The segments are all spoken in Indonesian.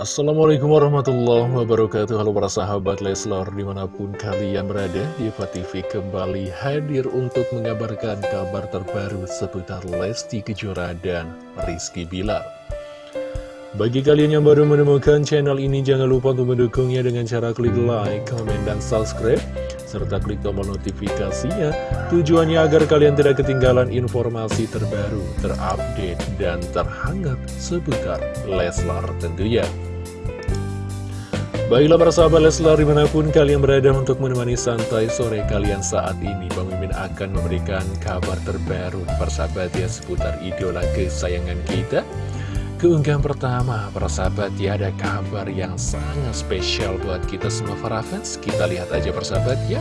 Assalamualaikum warahmatullahi wabarakatuh. Halo para sahabat Leslar di mana pun kalian berada Diva TV kembali hadir untuk mengabarkan kabar terbaru seputar Lesti Kejora dan Rizky Bilar. Bagi kalian yang baru menemukan channel ini jangan lupa untuk mendukungnya dengan cara klik like, comment, dan subscribe serta klik tombol notifikasinya. Tujuannya agar kalian tidak ketinggalan informasi terbaru, terupdate, dan terhangat seputar Leslar tentunya. Baiklah para sahabat Leslar di mana pun kalian berada untuk menemani santai sore kalian saat ini Bang Mimin akan memberikan kabar terbaru persahabat ya seputar idola kesayangan kita Keunggahan pertama, para sahabat ya ada kabar yang sangat spesial buat kita semua para fans. Kita lihat aja persahabat ya.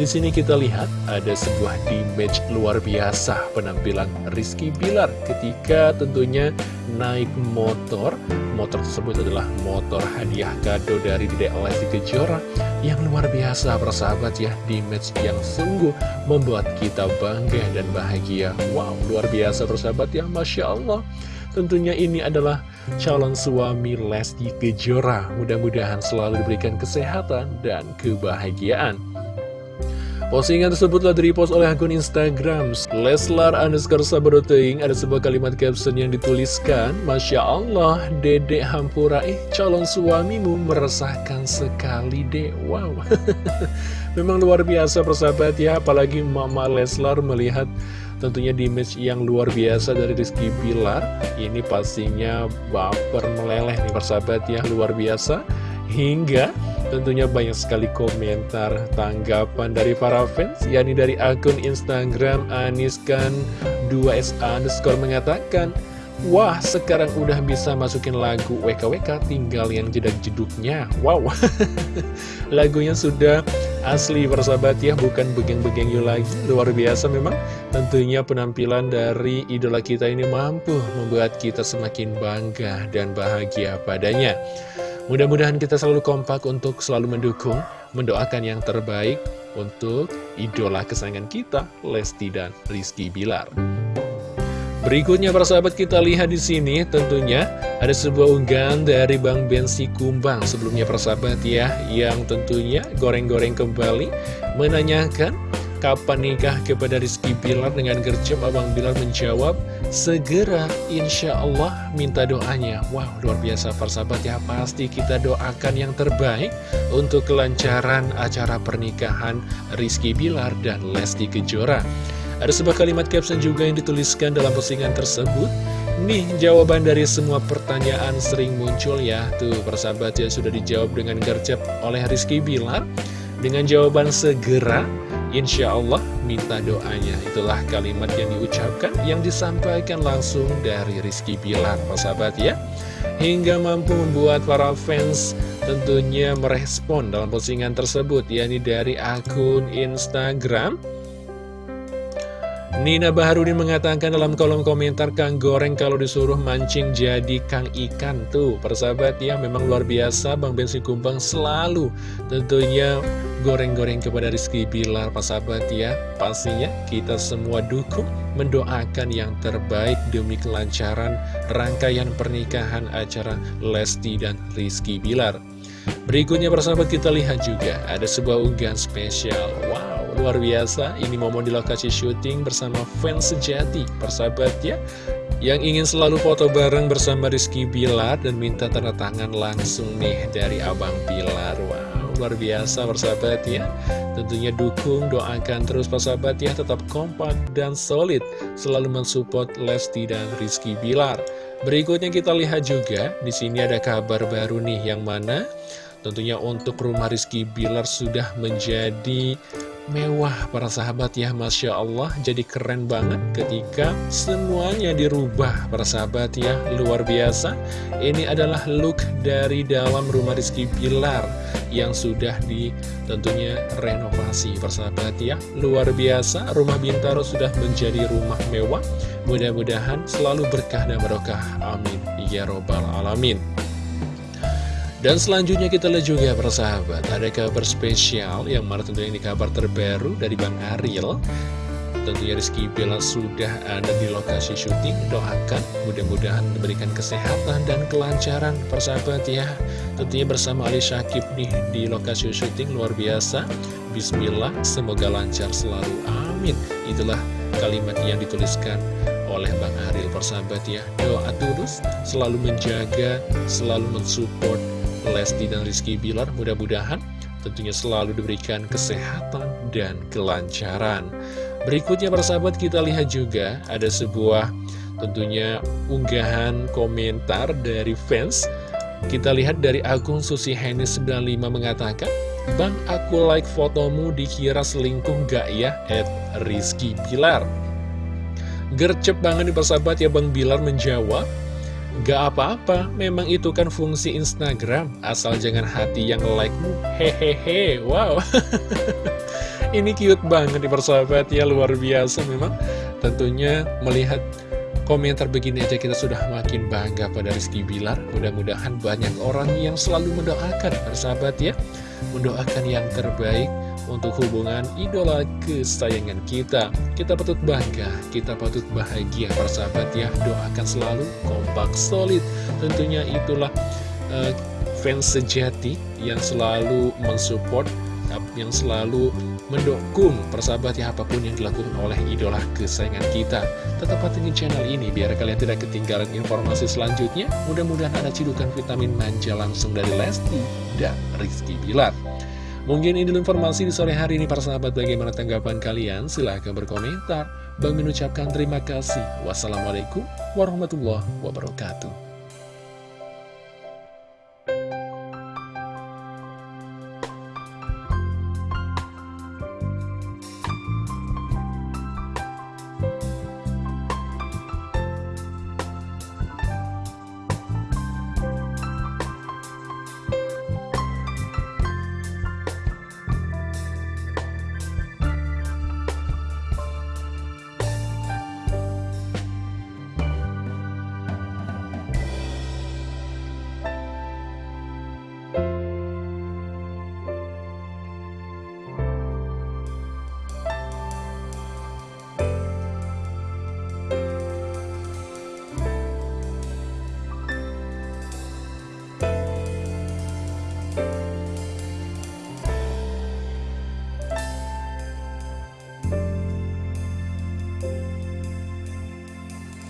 Di sini kita lihat ada sebuah image luar biasa penampilan Rizky Bilar ketika tentunya naik motor. Motor tersebut adalah motor hadiah kado dari Dedek Lesti Kejora yang luar biasa persahabat ya. Image yang sungguh membuat kita bangga dan bahagia. Wow, luar biasa persahabat ya, Masya Allah. Tentunya ini adalah calon suami Lesti Kejora. Mudah-mudahan selalu diberikan kesehatan dan kebahagiaan. Postingan tersebut telah direpost oleh akun Instagram Leslar underscore sabadoteing. Ada sebuah kalimat caption yang dituliskan Masya Allah, dedek Hampura Eh, calon suamimu meresahkan sekali deh Wow. Memang luar biasa persahabat ya Apalagi Mama Leslar melihat tentunya di image yang luar biasa dari Rizky Bilar. Ini pastinya baper meleleh nih persahabat ya Luar biasa. Hingga tentunya banyak sekali komentar tanggapan dari para fans yakni dari akun Instagram Aniskan 2SA underscore mengatakan Wah sekarang udah bisa masukin lagu WKWK tinggal yang jedak jeduknya Wow. Lagunya sudah asli persahabat ya. Bukan begeng-begeng you lagi Luar biasa memang. Tentunya penampilan dari idola kita ini mampu membuat kita semakin bangga dan bahagia padanya Mudah-mudahan kita selalu kompak untuk selalu mendukung, mendoakan yang terbaik untuk idola kesayangan kita, Lesti dan Rizky Bilar. Berikutnya para sahabat kita lihat di sini tentunya ada sebuah unggahan dari Bang Bensi Kumbang sebelumnya para sahabat ya yang tentunya goreng-goreng kembali menanyakan Kapan nikah kepada Rizky Bilar dengan gercep Abang Bilar menjawab Segera insya Allah minta doanya. Wow luar biasa persahabat ya Pasti kita doakan yang terbaik Untuk kelancaran acara pernikahan Rizky Bilar dan Lesti Kejora. Ada sebuah kalimat caption juga yang dituliskan dalam postingan tersebut. Nih jawaban dari semua pertanyaan sering muncul ya. Tuh persahabat ya sudah dijawab dengan gercep oleh Rizky Bilar. Dengan jawaban segera Insya Allah minta doanya. Itulah kalimat yang diucapkan Yang disampaikan langsung dari Rizky Bilar Sahabat ya. Hingga mampu membuat para fans Tentunya merespon dalam postingan tersebut yakni dari akun Instagram Nina Baharudin mengatakan dalam kolom komentar Kang Goreng kalau disuruh mancing jadi Kang Ikan Tuh. Persahabat ya memang luar biasa. Bang Bensi Kumbang selalu tentunya goreng-goreng kepada Rizky Bilar. Persahabat ya Pastinya kita semua dukung mendoakan yang terbaik demi kelancaran rangkaian pernikahan acara Lesti dan Rizky Bilar Berikutnya persahabat kita lihat juga ada sebuah unggahan spesial. Wow luar biasa. Ini momen di lokasi syuting bersama fans sejati Persahabat ya Yang ingin selalu foto bareng bersama Rizky Bilar Dan minta tanda tangan langsung nih dari Abang Bilar. Wow luar biasa persahabat ya. Tentunya dukung, doakan terus persahabat ya. Tetap kompak dan solid Selalu mensupport Lesti dan Rizky Bilar. Berikutnya kita lihat juga di sini ada kabar baru nih yang mana tentunya untuk rumah Rizky Bilar sudah menjadi mewah para sahabat ya Masya Allah. Jadi keren banget ketika semuanya dirubah para sahabat ya. Luar biasa. Ini adalah look dari dalam rumah Rizky Pilar yang sudah di tentunya renovasi sahabat ya. Luar biasa rumah Bintaro sudah menjadi rumah mewah. Mudah-mudahan selalu berkah dan berkah amin. Ya robbal alamin dan selanjutnya kita lihat juga persahabat. Ada kabar spesial yang mana tentunya ini kabar terbaru dari Bang Ariel. Tentunya Rizky Bella sudah ada di lokasi syuting. Doakan mudah-mudahan diberikan kesehatan dan kelancaran Persahabat ya. Tentunya bersama Ali Syakib nih di lokasi syuting luar biasa. Bismillah semoga lancar selalu. Amin. Itulah kalimat yang dituliskan oleh Bang Ariel persahabat ya. Doa tulus selalu menjaga Selalu mensupport Lesti dan Rizky Bilar Mudah-mudahan tentunya selalu diberikan kesehatan dan kelancaran Berikutnya persahabat kita lihat juga ada sebuah tentunya unggahan komentar dari fans Kita lihat dari akun Susi Henny 95 mengatakan Bang aku like fotomu dikira selingkuh gak ya? At Rizky Bilar Gercep banget nih persahabat ya Bang Bilar menjawab Gak apa-apa, memang itu kan fungsi Instagram. Asal jangan hati yang like-mu. Hehehe, wow. Ini cute banget di persahabat ya, luar biasa memang. Tentunya melihat komentar begini aja kita sudah makin bangga pada Rizky Bilar. Mudah-mudahan banyak orang yang selalu mendoakan persahabat ya. Mendoakan yang terbaik untuk hubungan idola kesayangan kita Kita patut bangga, kita patut bahagia persahabat ya Doakan selalu kompak solid Tentunya itulah uh, fans sejati yang selalu mensupport yang selalu mendukung persahabat ya apa pun yang dilakukan oleh idola kesayangan kita. Tetap pantengin channel ini biar kalian tidak ketinggalan informasi selanjutnya. Mudah-mudahan ada cidukan vitamin manja langsung dari Lesti dan Rizky Bilar. Mungkin ini informasi di sore hari ini para sahabat bagaimana tanggapan kalian? Silahkan berkomentar. Bang mengucapkan terima kasih. Wassalamualaikum warahmatullahi wabarakatuh.